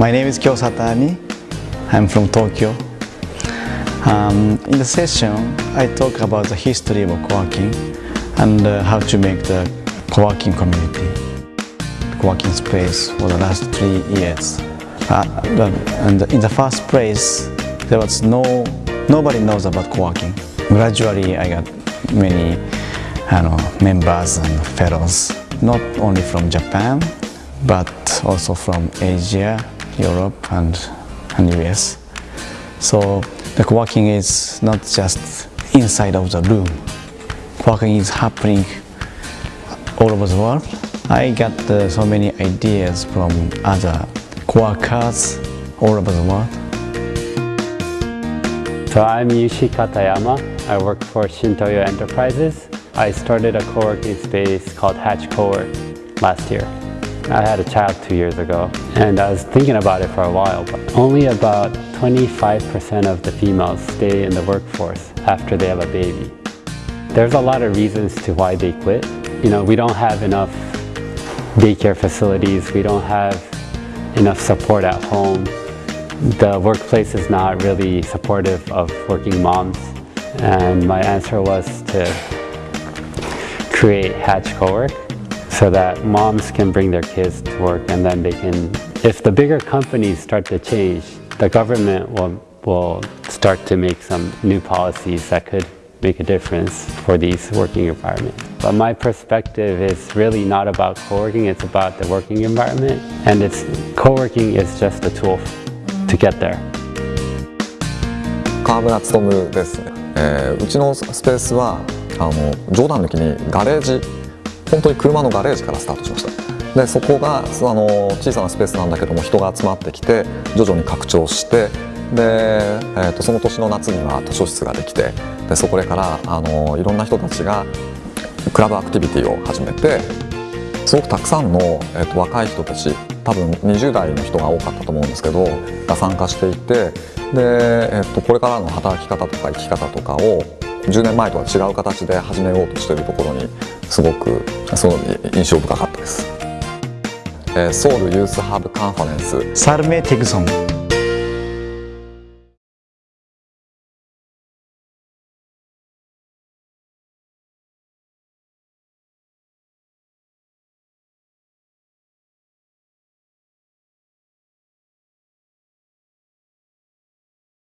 My name is Kyo Satani. I'm from Tokyo. Um, in the session, I talk about the history of co-working and uh, how to make the co-working community, co-working space for the last three years. Uh, and in the first place, there was no, nobody knows about co-working. Gradually, I got many know, members and fellows, not only from Japan, but also from Asia, Europe, and, and US. So the co-working is not just inside of the room. Co-working is happening all over the world. I got uh, so many ideas from other co-workers all over the world. So I'm Yushi Katayama. I work for Shintoyo Enterprises. I started a co-working space called Hatch Co-work last year. I had a child two years ago and I was thinking about it for a while, but only about 25% of the females stay in the workforce after they have a baby. There's a lot of reasons to why they quit. You know, we don't have enough daycare facilities, we don't have enough support at home. The workplace is not really supportive of working moms. And my answer was to create Hatch Co-work so that moms can bring their kids to work and then they can, if the bigger companies start to change, the government will, will start to make some new policies that could make a difference for these working environments. But my perspective is really not about co-working, it's about the working environment. And it's co-working is just a tool to get there. 川村勉ですね、えー、うちのスペースはあの冗談抜きにガレージ 本当に車のガレージからスタートしました。でそこがあの小さなスペースなんだけども人が集まってきて徐々に拡張してで、えー、とその年の夏には図書室ができてでそこからあのいろんな人たちがクラブアクティビティを始めてすごくたくさんの、えー、と若い人たち多分20代の人が多かったと思うんですけどが参加していてで、えー、とこれからの働き方とか生き方とかを10年前とは違う形で始めようとしているところにすごくその印象深かったです。ソウルユースハブカンファレンスサルメ・テグソン